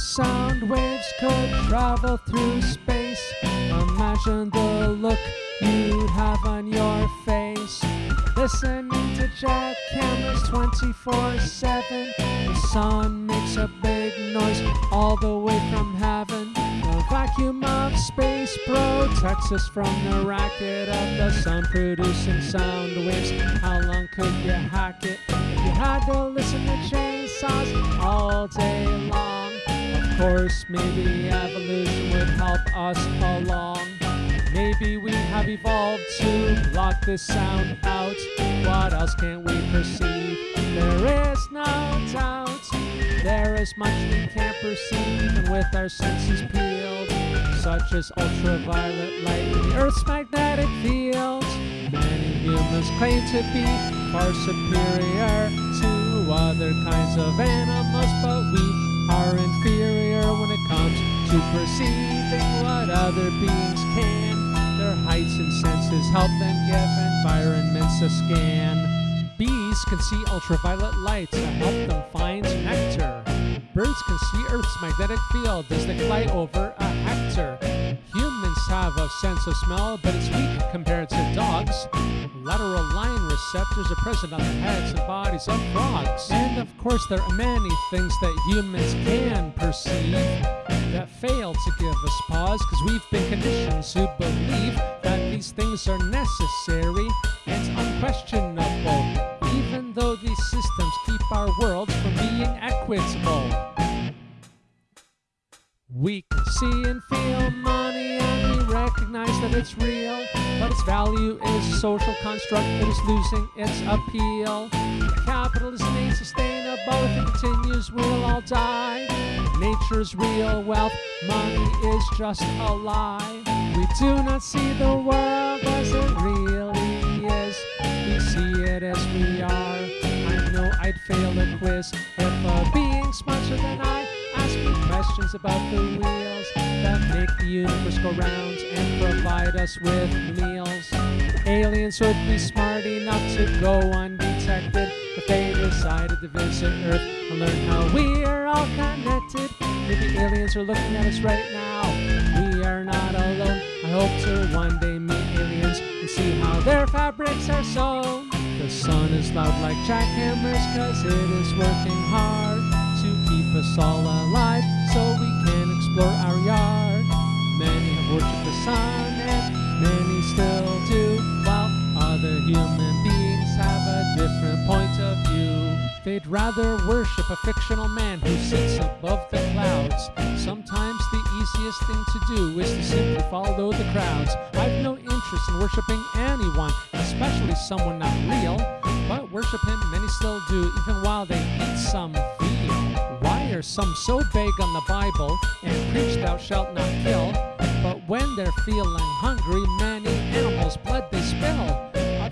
sound waves could travel through space, imagine the look you'd have on your face. Listening to jackhammers 24 7. The sun makes a big noise all the way from heaven. The vacuum of space protects us from the racket of the sun producing sound waves. How long could you hack it if you had to listen to chainsaws all day long? Of course, maybe evolution would help us along. Maybe we have evolved to block this sound out. What else can we perceive? There is no doubt. There is much we can't perceive, and with our senses peeled, such as ultraviolet light and the Earth's magnetic field. Many humans claim to be far superior to other kinds of animals, but we are inferior when it comes to perceiving what other beings can. Their heights and senses help them give environments a scan. Bees can see ultraviolet light to help them find nectar. Birds can see Earth's magnetic field as they fly over a hectare. Humans have a sense of smell, but it's weak compared to dogs. Lateral line receptors are present on the heads and bodies of frogs. And of course, there are many things that humans can perceive that fail to give us pause because we've been conditioned to believe that these things are necessary and unquestionable, even though these systems keep our worlds from being equitable. We can see and feel money and we recognize that it's real, but its value is a social construct that is losing its appeal. Capitalism ain't sustainable, if it continues, we'll all die. Nature's real wealth, money is just a lie. We do not see the world as it really is, we see it as we are. I know I'd fail a quiz if a being smarter than I asked me questions about the wheels that make the universe go round and provide us with meals. Aliens would be smart enough to go undetected if they decided to visit Earth and learn how we are all connected. Maybe aliens are looking at us right now. We are not alone. I hope to one day meet aliens and see how their fabrics are sewn. The sun is loud like jackhammers cause it is working hard to keep us all alive so we can explore our rather worship a fictional man who sits above the clouds. Sometimes the easiest thing to do is to simply follow the crowds. I've no interest in worshiping anyone, especially someone not real. But worship him many still do, even while they eat some veal. Why are some so big on the Bible and preach thou shalt not kill? But when they're feeling hungry, many animals'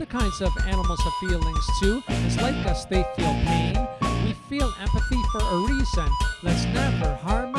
kinds of animals have feelings too. It's like us, they feel pain. We feel empathy for a reason. Let's never harm